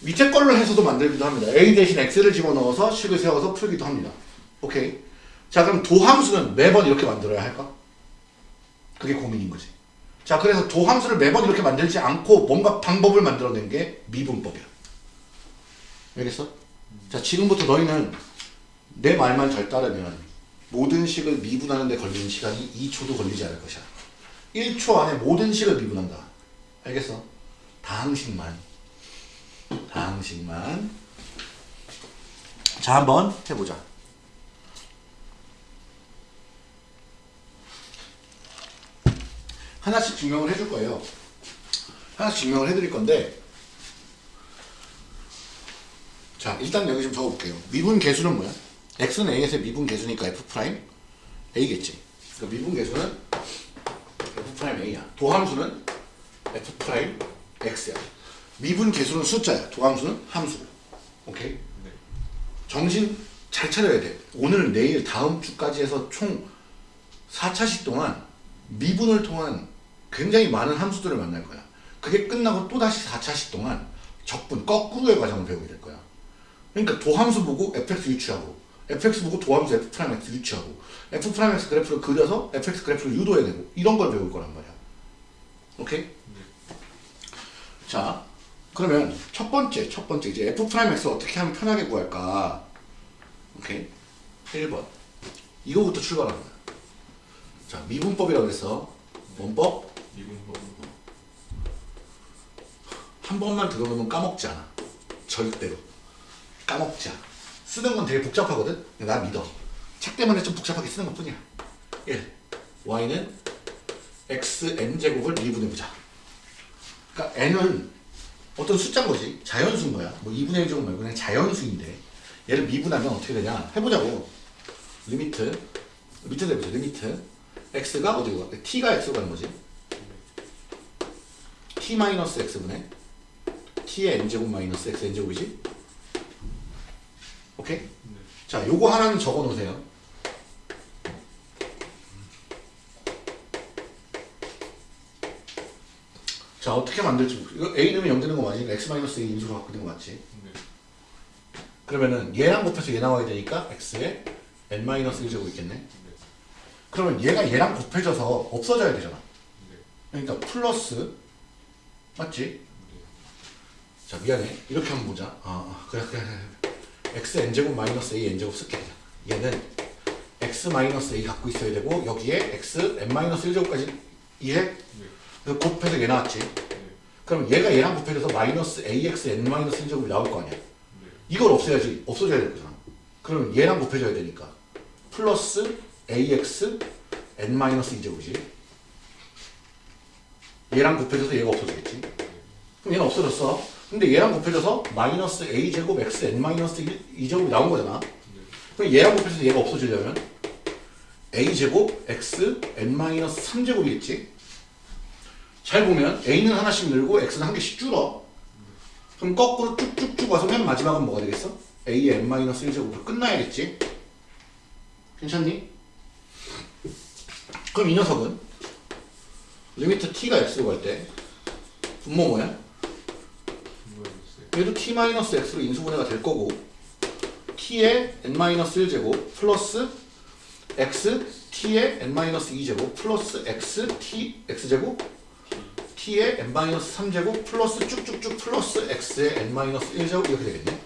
S1: 밑에 걸로 해서도 만들기도 합니다. a 대신 x를 집어넣어서 식을 세워서 풀기도 합니다. 오케이. 자 그럼 도함수는 매번 이렇게 만들어야 할까? 그게 고민인 거지. 자 그래서 도 함수를 매번 이렇게 만들지 않고 뭔가 방법을 만들어낸 게 미분법이야. 알겠어? 자 지금부터 너희는 내 말만 잘 따르면 모든 식을 미분하는 데 걸리는 시간이 2초도 걸리지 않을 것이야. 1초 안에 모든 식을 미분한다. 알겠어? 다항식만. 다항식만. 자, 한번 해보자. 하나씩 증명을 해줄 거예요. 하나씩 증명을 해드릴 건데, 자, 일단 여기 좀 적어볼게요. 미분 계수는 뭐야? x는 a에서 미분 계수니까 f 프라임 a겠지. 그러니까 미분 계수는 f 프라임 a야. 도함수는 f 프라임 x야. 미분 계수는 숫자야. 도함수는 함수. 오케이?
S2: 네.
S1: 정신 잘 차려야 돼. 오늘, 내일, 다음 주까지 해서 총 4차시 동안 미분을 통한 굉장히 많은 함수들을 만날 거야. 그게 끝나고 또다시 4차시 동안 적분, 거꾸로의 과정을 배우게 될 거야. 그러니까 도함수 보고 fx 유추하고 fx 보고 도함수 f 프라임 x 유추하고 f 프라임 x 그래프를 그려서 fx 그래프를 유도해야 되고 이런 걸 배울 거란 말이야. 오케이? 자, 그러면 첫 번째, 첫 번째 이제 f 프라임 x 어떻게 하면 편하게 구할까? 오케이? 1번. 이거부터 거야. 자, 미분법이라고 해서 원법
S2: 미분법으로.
S1: 한 번만 들어보면 까먹지 않아. 절대로. 까먹지 않아. 쓰는 건 되게 복잡하거든? 나 믿어. 책 때문에 좀 복잡하게 쓰는 것 뿐이야. 1. y는 xn제곱을 미분해보자. 그러니까 n은 어떤 숫자인 거지. 자연수인 거야. 뭐 2분의 1 제곱 말고 그냥 자연수인데 얘를 미분하면 어떻게 되냐. 해보자고. limit. 밑에다 해보자. limit. x가 어디로 가? t가 x로 가는 거지. T 마이너스 x분의 t의 n제곱 마이너스 x n제곱이지? 오케이?
S2: 네.
S1: 자, 요거 하나는 적어 놓으세요. 자, 어떻게 만들지? 이거 a 넣으면 0 되는 거 맞으니까 x 마이너스 a 인수로 바꾸는 거 맞지?
S2: 네.
S1: 그러면은 얘랑 곱해서 얘 나와야 되니까 x에 n 마이너스 1제곱 있겠네?
S2: 네.
S1: 그러면 얘가 얘랑 곱해져서 없어져야 되잖아.
S2: 네.
S1: 그러니까 플러스 맞지? 자 미안해 이렇게 한번 보자 아, 아 그래 그래 x n제곱 마이너스 a n제곱 쓸게 얘는 x 마이너스 a 갖고 있어야 되고 여기에 x n 마이너스 1제곱까지 이해?
S2: 네.
S1: 그 곱해서 얘 나왔지
S2: 네.
S1: 그럼 얘가 얘랑 곱해져서 마이너스 ax n 마이너스 1제곱이 나올 거 아니야
S2: 네.
S1: 이걸 없애야지 없어져야 될 거잖아 그러면 얘랑 곱해져야 되니까 플러스 ax n 마이너스 2제곱이지 얘랑 곱해져서 얘가 없어지겠지. 그럼 얘는 없어졌어. 근데 얘랑 곱해져서 마이너스 a제곱 x n 마이너스 2제곱이 나온 거잖아. 그럼 얘랑 곱해져서 얘가 없어지려면 a제곱 x n 마이너스 3제곱이겠지. 잘 보면 a는 하나씩 늘고 x는 한 개씩 줄어. 그럼 거꾸로 쭉쭉쭉 와서 맨 마지막은 뭐가 되겠어? a의 n 마이너스 1제곱으로 끝나야겠지. 괜찮니? 그럼 이 녀석은 limit t가 x로 갈 때 분모 뭐야? 얘도 t 마이너스 x로 인수분해가 될 거고 t의 n 마이너스 1제곱 플러스 x t의 n 마이너스 2제곱 플러스 x t x제곱 t의 n 마이너스 3제곱 플러스 쭉쭉쭉 플러스 x의 n 마이너스 1제곱 이렇게 되겠네.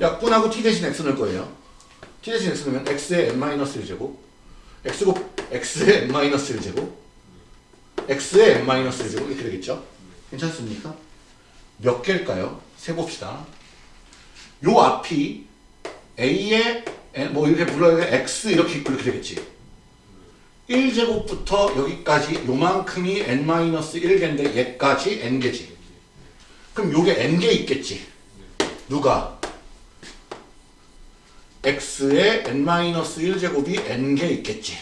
S1: 약분하고 t 대신 x 넣을 거예요. t 대신 x 넣으면 x의 n 마이너스 1제곱 x곱 x의 n 마이너스 1제곱 x의 n 마이너스 1제곱 이렇게 되겠죠. 괜찮습니까? 몇 개일까요? 세봅시다. 요 앞이 a의 n, 뭐 이렇게 불러야 돼 x 이렇게 있고 이렇게 되겠지. 1제곱부터 여기까지 요만큼이 n-1개인데 얘까지 n개지. 그럼 요게 n개 있겠지. 누가? x의 n-1제곱이 n개 있겠지.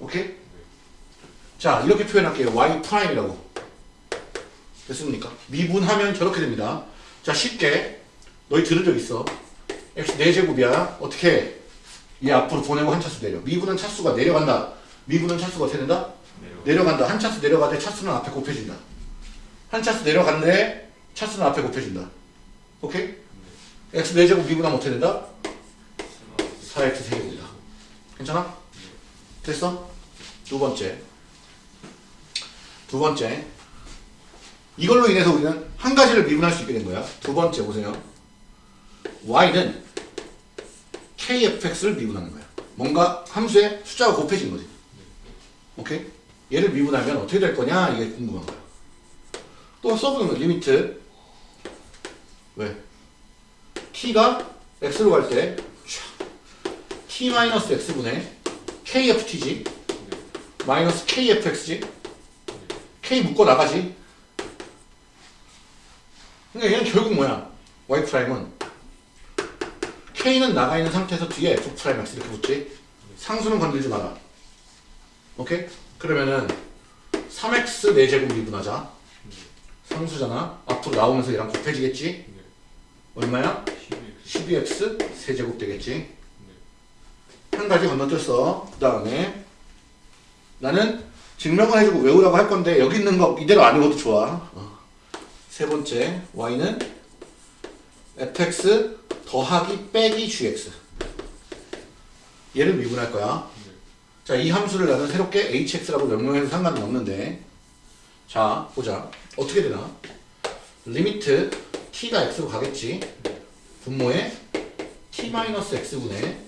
S1: 오케이? 자, 이렇게 표현할게요. y 프라임이라고. 됐습니까? 미분하면 저렇게 됩니다. 자, 쉽게 너희 들은 적 있어. x 4제곱이야. 어떻게 해? 얘 앞으로 보내고 한 차수 내려. 미분은 차수가 내려간다. 미분은 차수가 어떻게 된다?
S2: 내려.
S1: 내려간다. 한 차수 내려가되 차수는 앞에 곱해진다. 한 차수 내려갔는데 차수는 앞에 곱해진다. 오케이? x 4제곱 미분하면 어떻게 된다? 4x 세제곱이다. 괜찮아? 됐어? 두 번째. 두 번째. 이걸로 인해서 우리는 한 가지를 미분할 수 있게 된 거야. 두 번째 보세요. y는 kfx를 미분하는 거야. 뭔가 함수에 숫자가 곱해진 거지. 오케이? 얘를 미분하면 어떻게 될 거냐? 이게 궁금한 거야. 또 써보는 거 limit. 왜? t가 x로 갈 때 t-x분의 kft지 마이너스 kfx지 k 묶어 나가지. 그러니까 얘는 결국 뭐야? Y 프라임은 k는 나가 있는 상태에서 뒤에 f 프라임 x 이렇게 붙지. 상수는 건들지 마라. 오케이? 그러면은 3x 4제곱 미분하자. 상수잖아. 앞으로 나오면서 얘랑 곱해지겠지? 얼마야? 12x 세제곱 되겠지? 한 가지 건너뛰었어. 그 다음에 나는 증명을 해주고 외우라고 할 건데 여기 있는 거 이대로 안 외워도 좋아. 어. 세 번째 y는 fx 더하기 빼기 gx. 얘를 미분할 거야. 자 이 함수를 나는 새롭게 hx라고 명명해도 상관은 없는데. 자 보자. 어떻게 되나? limit t가 x로 가겠지? 분모에 t-x분의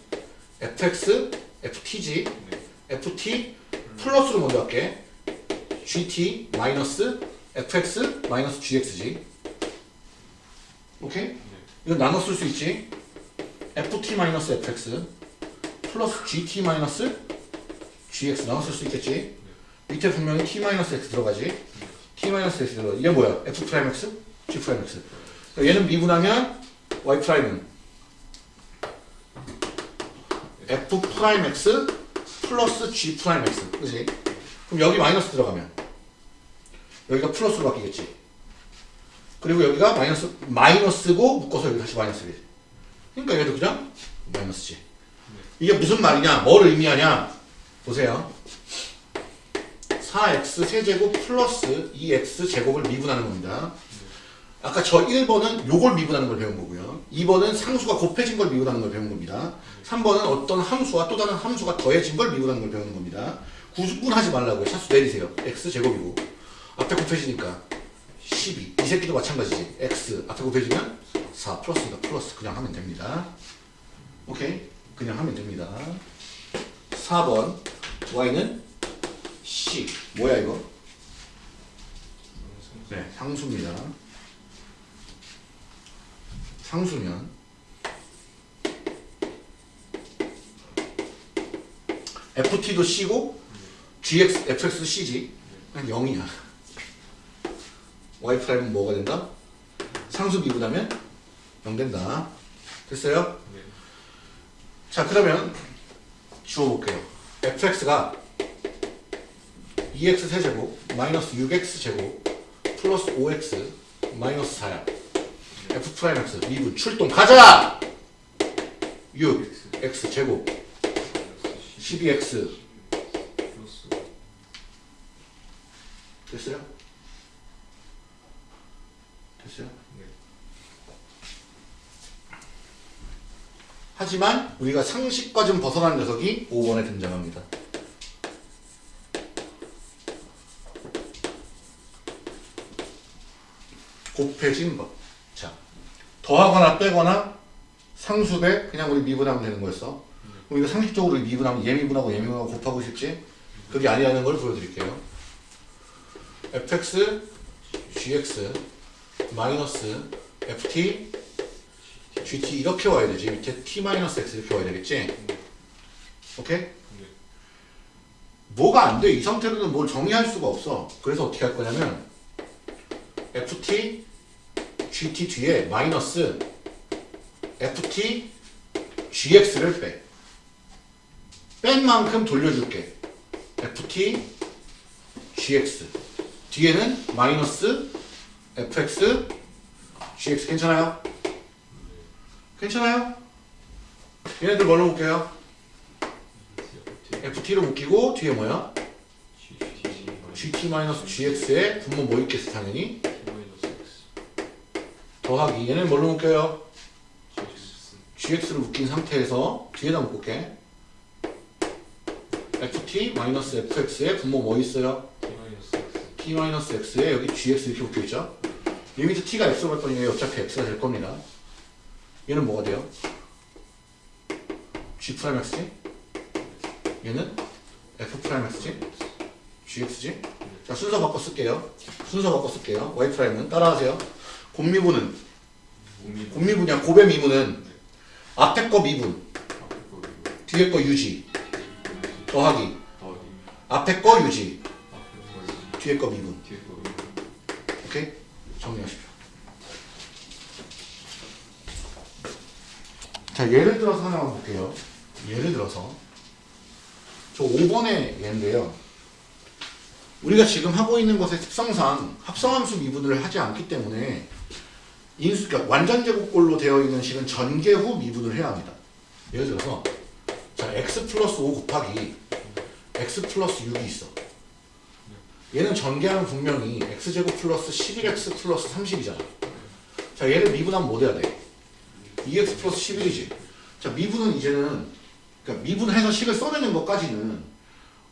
S1: fx ftg ft 플러스로 먼저 할게. Gt 마이너스 fx 마이너스 gx지 오케이? 이거 나눠 쓸 수 있지? Ft 마이너스 fx 플러스 gt 마이너스 gx 나눠 쓸 수 있겠지? 밑에 분명히 t 마이너스 x 들어가지? T 마이너스 x 들어가 이게 뭐야? F 프라임 x? G 프라임 x. 얘는 미분하면 y 프라임은 f 프라임 x 플러스 g 프라임 x. 그지? 그럼 여기 마이너스 들어가면 여기가 플러스로 바뀌겠지. 그리고 여기가 마이너스 마이너스고 묶어서 여기 다시 마이너스겠지. 그러니까 얘도 그냥 마이너스지 이게 무슨 말이냐? 뭘 의미하냐? 보세요. 4x 세제곱 플러스 2x 제곱을 미분하는 겁니다. 아까 저 1번은 요걸 미분하는 걸 배운 거고요. 2번은 상수가 곱해진 걸 미분하는 걸 배운 겁니다. 3번은 어떤 함수와 또 다른 함수가 더해진 걸 미분하는 걸 배우는 겁니다. 구분하지 말라고요. 차수 내리세요. x제곱이고 앞에 곱해지니까 12. 이 새끼도 마찬가지지. x 앞에 곱해지면 4 플러스니까 플러스 그냥 하면 됩니다. 오케이? 그냥 하면 됩니다. 4번 y는 c 뭐야 이거? 네, 상수입니다. 상수면 ft도 c고 gx, fx도 c지. 그냥 0이야. Y 프라임은 뭐가 된다? 상수 미분하면 0 된다. 됐어요? 자 그러면 지워볼게요. Fx가 2x 세제곱 마이너스 6x 제곱 플러스 5x 마이너스 4야. F 프라임 x 미분 출동. 가자! 6 x 제곱 12x 됐어요? 됐어요? 하지만 우리가 상식과 좀 벗어난 녀석이 5번에 등장합니다. 곱해진 법. 자, 더하거나 빼거나 상수 배 그냥 우리 미분하면 되는 거였어. 우리가 상식적으로 미분하면 예미분하고 예미분하고 곱하고 싶지? 그게 아니라는 걸 보여드릴게요. fx gx 마이너스 ft gt 이렇게 와야 되지. 밑에 t 마이너스 x 이렇게 와야 되겠지? 오케이? 뭐가 안 돼? 이 상태로는 뭘 정의할 수가 없어. 그래서 어떻게 할 거냐면 ft gt 뒤에 마이너스 ft gx를 빼. 뺀 만큼 돌려줄게. ft gx 뒤에는 마이너스 fx gx 괜찮아요? 괜찮아요? 얘네들 뭘로 묶여요? ft로 묶이고 뒤에 뭐야? gt-gx의 분모 뭐 있겠어 당연히? 더하기 얘는 뭘로 묶여요?
S2: GX.
S1: gx를 묶인 상태에서 뒤에다 묶을게 ft 마이너스 fx에 분모 뭐 있어요?
S2: T 마이너스
S1: x에 여기 gx 이렇게 묶여있죠? limit t가 x로 갔더니 얘 어차피 x가 될 겁니다 얘는 뭐가 돼요? g 프라임 x지? 얘는 f 프라임 x지? gx지? 자 순서 바꿔 쓸게요 순서 바꿔 쓸게요 y 프라임은 따라하세요 곱미분은
S2: 몸이
S1: 곱미분이야 곱의 미분은 앞에 거 미분. 뒤에 거 유지 더하기
S2: 더하기.
S1: 앞에 거 유지
S2: 앞에.
S1: 뒤에 거 미분
S2: 뒤에 거 이거.
S1: 오케이? 정리하십시오 자 예를 들어서 하나 볼게요 예를 들어서 저 5번의 예인데요 우리가 지금 하고 있는 것의 특성상 합성함수 미분을 하지 않기 때문에 인수, 그러니까 완전 제곱꼴로 되어 있는 식은 전개 후 미분을 해야 합니다 예를 들어서 자 x 플러스 5 곱하기 x 플러스 6이 있어 얘는 전개하면 분명히 x제곱 플러스 11x 플러스 30이잖아. 자, 얘를 미분하면 뭐 돼야 돼? 2x 플러스 11이지. 자, 미분은 이제는, 그러니까 미분해서 식을 써내는 것까지는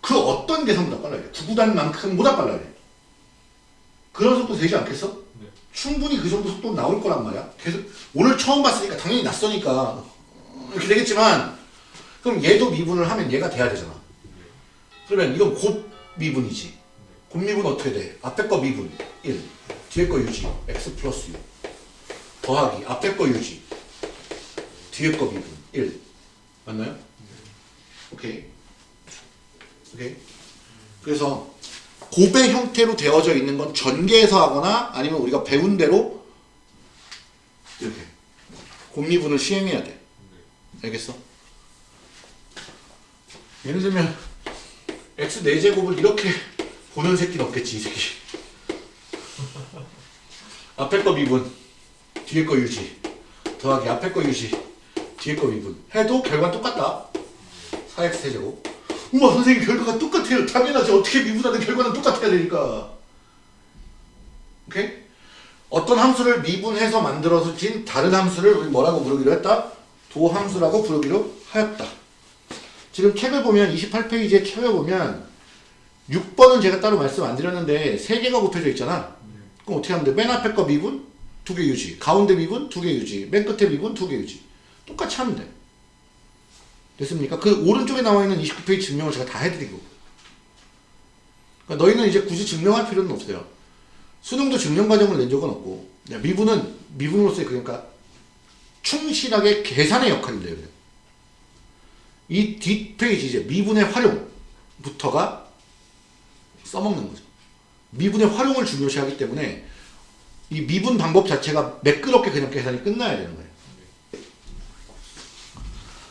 S1: 그 어떤 계산보다 빨라야 돼. 구구단만큼보다 빨라야 돼. 그런 속도 되지 않겠어?
S2: 네.
S1: 충분히 그 정도 속도 나올 거란 말이야. 계속, 오늘 처음 봤으니까 당연히 낯서니까 이렇게 되겠지만, 그럼 얘도 미분을 하면 얘가 돼야 되잖아. 그러면 이건 곱 미분이지. 곱 미분 어떻게 돼? 앞에 거 미분. 1 뒤에 거 유지. X 플러스 6 더하기 앞에 거 유지. 뒤에 거 미분. 1 맞나요? 오케이. 오케이. 그래서 곱의 형태로 되어져 있는 건 전개해서 하거나 아니면 우리가 배운 대로 이렇게 곱미분을 시행해야 돼. 알겠어? 예를 들면 x 4제곱을 이렇게 보는 새끼는 없겠지 이 새끼. 앞에 거 미분 뒤에 거 유지. 더하기 앞에 거 유지 뒤에 거 미분. 해도 결과는 똑같다. 4x 세제곱. 우와 선생님 결과가 똑같아요. 당연하지. 어떻게 미분하든 결과는 똑같아야 되니까. 오케이? 어떤 함수를 미분해서 만들어진 다른 함수를 뭐라고 부르기로 했다? 도함수라고 부르기로 하였다 지금 책을 보면 28페이지에 책을 보면 6번은 제가 따로 말씀 안 드렸는데 3개가 곱해져 있잖아. 그럼 어떻게 하면 돼? 맨 앞에 거 미분 두개 유지. 가운데 미분 두개 유지. 맨 끝에 미분 두개 유지. 똑같이 하면 돼. 됐습니까? 그 오른쪽에 나와 있는 29페이지 증명을 제가 다 해드리고. 그러니까 너희는 이제 굳이 증명할 필요는 없어요. 수능도 증명 과정을 낸 적은 없고. 야, 미분은 미분으로서의 그러니까 충실하게 계산의 역할인데요. 이 뒷페이지 이제 미분의 활용부터가 써먹는 거죠. 미분의 활용을 중요시하기 때문에 이 미분 방법 자체가 매끄럽게 그냥 계산이 끝나야 되는 거예요.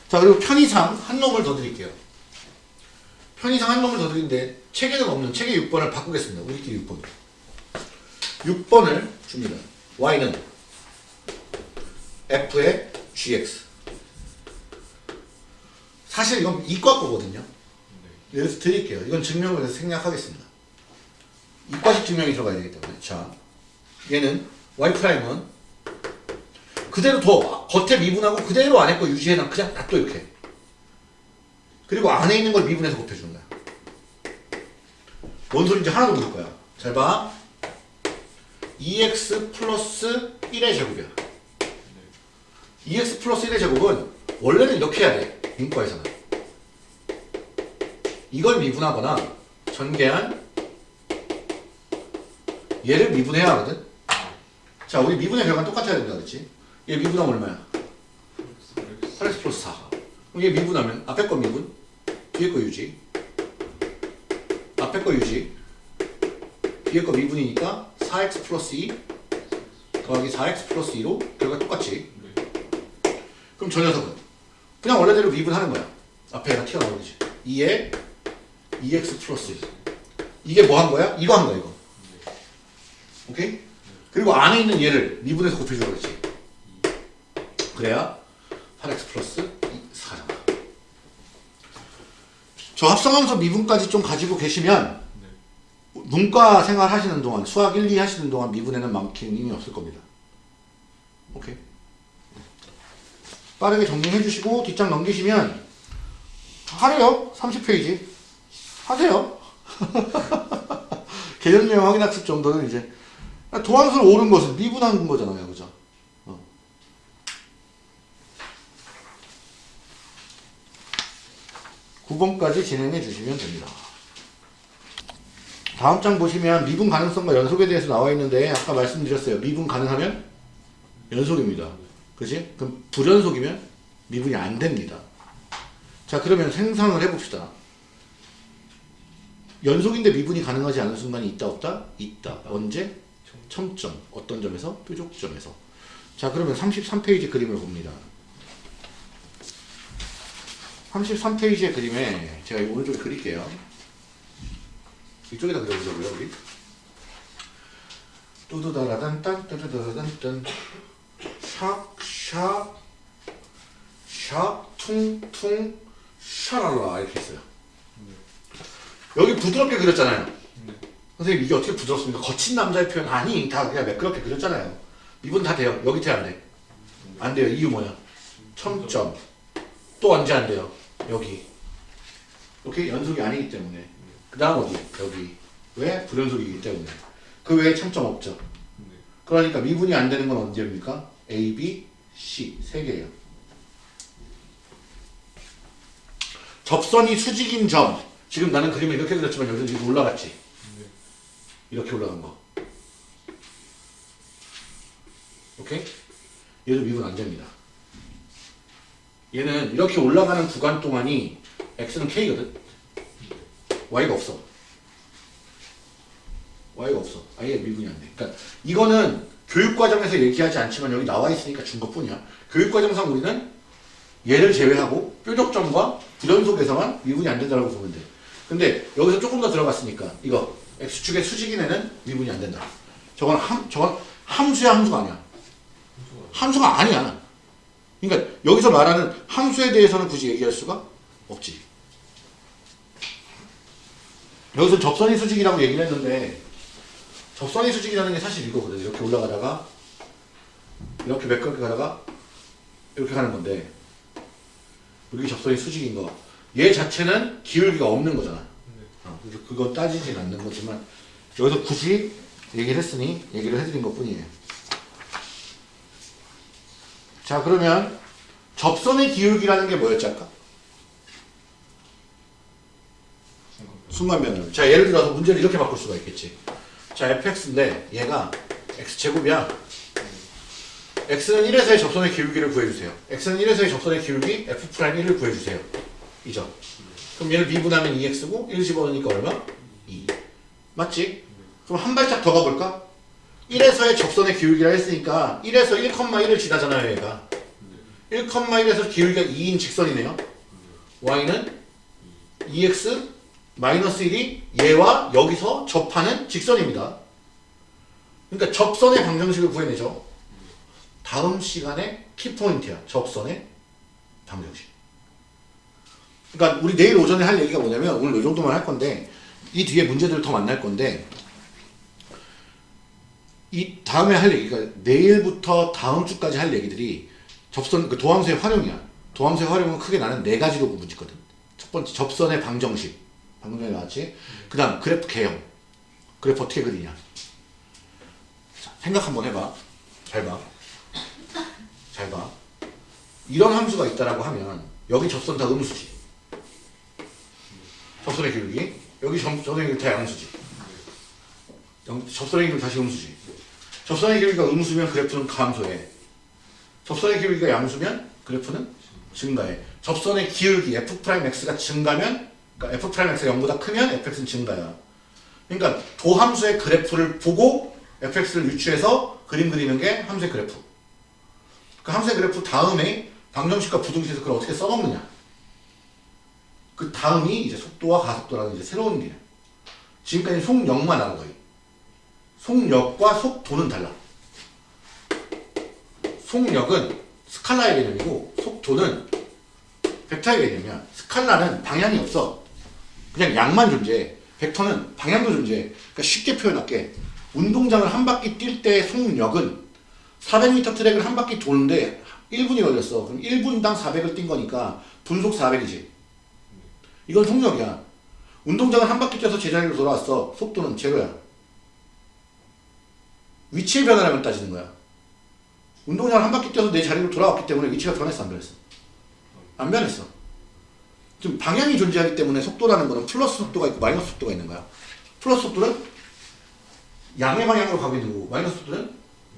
S1: 자 그리고 편의상 한 놈을 더 드릴게요. 편의상 한 놈을 더 드리는데 책에는 없는 책의 6번을 바꾸겠습니다. 우리끼리 6번. 6번을 줍니다. y는 f의 gx. 사실 이건 이과 거거든요. 여기서 드릴게요. 이건 증명을 해서 생략하겠습니다. 이과식 증명이 들어가야 되기 때문에. 자, 얘는 y 프라임은 그대로 더 겉에 미분하고 그대로 안에 거 유지해놔. 그냥 놔둬 이렇게. 그리고 안에 있는 걸 미분해서 곱해주는 거야. 뭔 소리인지 하나도 모를 거야. 잘 봐. 2x 플러스 1의 제곱이야. 2x 플러스 1의 제곱은 원래는 이렇게 해야 돼. 인과에서는. 이걸 미분하거나 전개한 얘를 미분해야 하거든. 자, 우리 미분의 결과는 똑같아야 된다 그랬지? 얘 미분하면 얼마야? 8x 플러스 4. 그럼 얘 미분하면 앞에 거 미분, 뒤에 거 유지. 앞에 거 유지. 뒤에 거 미분이니까 4x 플러스 2 더하기 4x 플러스 2로 결과 똑같지. 그럼 저 녀석은 그냥 원래대로 미분하는 거야. 앞에 얘가 튀어나오지. 2에 2x 플러스 1. 이게 뭐 한 거야? 이거 한 거야, 이거. 오케이? 그리고 안에 있는 얘를 미분해서 곱해주라고 그랬지. 그래야 8x 플러스 4잖아. 저 합성함수 미분까지 좀 가지고 계시면 문과 생활 하시는 동안 수학 1, 2 하시는 동안 미분에는 힘이 없을 겁니다. 오케이. 빠르게 정리해 주시고 뒷장 넘기시면 하래요. 30페이지. 하세요. 개념 내용 확인학습 정도는 이제 도함수를 옳은 것은 미분한 거잖아요. 그죠? 어. 구번까지 진행해 주시면 됩니다. 다음 장 보시면 미분 가능성과 연속에 대해서 나와 있는데 아까 말씀드렸어요. 미분 가능하면 연속입니다. 그지? 그럼 불연속이면 미분이 안 됩니다. 자 그러면 생성을 해봅시다. 연속인데 미분이 가능하지 않은 순간이 있다 없다? 있다. 언제? 첨점. 어떤 점에서? 뾰족점에서. 자 그러면 33페이지 그림을 봅니다. 33페이지의 그림에 제가 이 오른쪽에 그릴게요. 이쪽에다 그려보자고요 우리. 뚜두다라단 딴 뚜두다라단 딴 샥, 샥, 샥, 퉁, 퉁, 샤랄라 이렇게 했어요. 여기 부드럽게 그렸잖아요. 선생님 이게 어떻게 부드럽습니까? 거친 남자의 표현 아니 다 그냥 매끄럽게 그렸잖아요. 미분 다 돼요. 여기 돼안 돼? 안 돼요. 이유 뭐야? 첨점. 또 언제 안 돼요? 여기. 오케이 연속이 아니기 때문에. 그 다음 어디? 여기. 왜? 불연속이기 때문에. 그 외에 첨점 없죠. 그러니까 미분이 안 되는 건 언제입니까? A, B, C 세 개예요. 접선이 수직인 점. 지금 나는 그림을 이렇게 그렸지만 여기서 지금 올라갔지. 이렇게 올라간 거. 오케이? 얘도 미분 안 됩니다. 얘는 이렇게 올라가는 구간 동안이 x는 k거든. y가 없어. y가 없어. 아예 미분이 안 돼. 그러니까 이거는 교육과정에서 얘기하지 않지만 여기 나와 있으니까 준 것뿐이야. 교육과정상 우리는 얘를 제외하고 뾰족점과 불연속에서만 미분이 안 된다고 보면 돼. 근데 여기서 조금 더 들어갔으니까 이거 x축의 수직인 애는 미분이 안 된다. 저건 함 저건 함수야 함수가 아니야. 함수가 아니야. 그러니까 여기서 말하는 함수에 대해서는 굳이 얘기할 수가 없지. 여기서 접선이 수직이라고 얘기를 했는데 접선이 수직이라는 게 사실 이거거든. 이렇게 올라가다가 이렇게 매끄럽게 가다가 이렇게 가는 건데 이게 접선이 수직인 거. 얘 자체는 기울기가 없는 거잖아. 어, 그거 따지진 않는 거지만 여기서 굳이 얘기를 했으니 얘기를 해드린 것 뿐이에요. 자 그러면 접선의 기울기라는 게 뭐였지 아까? 순간변을. 자 예를 들어서 문제를 이렇게 바꿀 수가 있겠지. 자 fx인데 얘가 x제곱이야. x는 1에서의 접선의 기울기를 구해주세요. x는 1에서의 접선의 기울기 f'1을 구해주세요. 이 점. 그럼 얘를 미분하면 2x고 1 집어넣으니까 얼마? 2. 맞지? 그럼 한 발짝 더 가볼까? 1에서의 접선의 기울기라 했으니까 1에서 1,1을 지나잖아요 얘가. 1,1에서 기울기가 2인 직선이네요. y는 2x 마이너스 1이 얘와 여기서 접하는 직선입니다. 그러니까 접선의 방정식을 구해내죠. 다음 시간에 키포인트야. 접선의 방정식. 그러니까 우리 내일 오전에 할 얘기가 뭐냐면 오늘 이 정도만 할 건데 이 뒤에 문제들을 더 만날 건데 이 다음에 할 얘기가 내일부터 다음 주까지 할 얘기들이 접선 그 도함수의 활용이야. 도함수의 활용은 크게 나는 네 가지로 구분짓거든. 첫 번째 접선의 방정식 방금 전에 나왔지. 그 다음 그래프 개형. 그래프 어떻게 그리냐. 자, 생각 한번 해봐. 잘 봐. 잘 봐. 이런 함수가 있다라고 하면 여기 접선 다 음수지. 접선의 기울기. 여기 점, 접선의 기울기 다 양수지. 영- 접선의 기울기 다시 음수지. 접선의 기울기가 음수면 그래프는 감소해. 접선의 기울기가 양수면 그래프는 증가해. 접선의 기울기 f'x가 증가면 그러니까 f'x가 0보다 크면 fx는 증가야. 그러니까 도함수의 그래프를 보고 fx를 유추해서 그림 그리는 게 함수의 그래프. 그 함수의 그래프 다음에 방정식과 부등식에서 그걸 어떻게 써먹느냐. 그 다음이 이제 속도와 가속도라는 이제 새로운 개념. 지금까지 속력만 알아 거의. 속력과 속도는 달라. 속력은 스칼라의 개념이고 속도는 벡터의 개념이야. 스칼라는 방향이 없어. 그냥 양만 존재해. 벡터는 방향도 존재해. 그러니까 쉽게 표현할게. 운동장을 한 바퀴 뛸 때의 속력은 400m 트랙을 한 바퀴 도는데 1분이 걸렸어. 그럼 1분당 400을 뛴 거니까 분속 400이지. 이건 속력이야. 운동장을 한 바퀴 뛰어서 제자리로 돌아왔어. 속도는 제로야. 위치의 변화량을 따지는 거야. 운동장을 한 바퀴 뛰어서 내 자리로 돌아왔기 때문에 위치가 변했어, 안 변했어? 안 변했어. 지금 방향이 존재하기 때문에 속도라는 거는 플러스 속도가 있고 마이너스 속도가 있는 거야. 플러스 속도는 양의 방향으로 가고 있는 거고 마이너스 속도는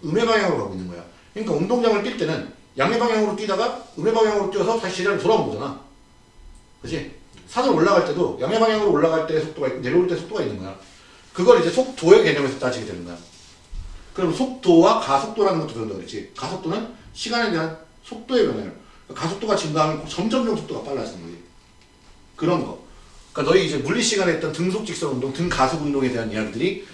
S1: 음의 방향으로 가고 있는 거야. 그러니까 운동장을 뛸 때는 양의 방향으로 뛰다가 음의 방향으로 뛰어서 다시 제자리로 돌아온 거잖아. 그지? 산을 올라갈 때도 양의 방향으로 올라갈 때 속도가 있고 내려올 때 속도가 있는 거야. 그걸 이제 속도의 개념에서 따지게 되는 거야. 그럼 속도와 가속도라는 것도 배운다 그랬지. 가속도는 시간에 대한 속도의 변화를. 가속도가 증가하면 점점점 속도가 빨라지는 거지. 그런 거. 그러니까 너희 이제 물리 시간에 했던 등속 직선 운동, 등 가속 운동에 대한 이야기들이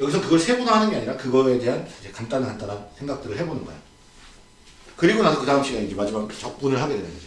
S1: 여기서 그걸 세분화하는 게 아니라 그거에 대한 간단한 간단한 생각들을 해보는 거야. 그리고 나서 그 다음 시간에 이제 마지막 적분을 하게 되는 거지.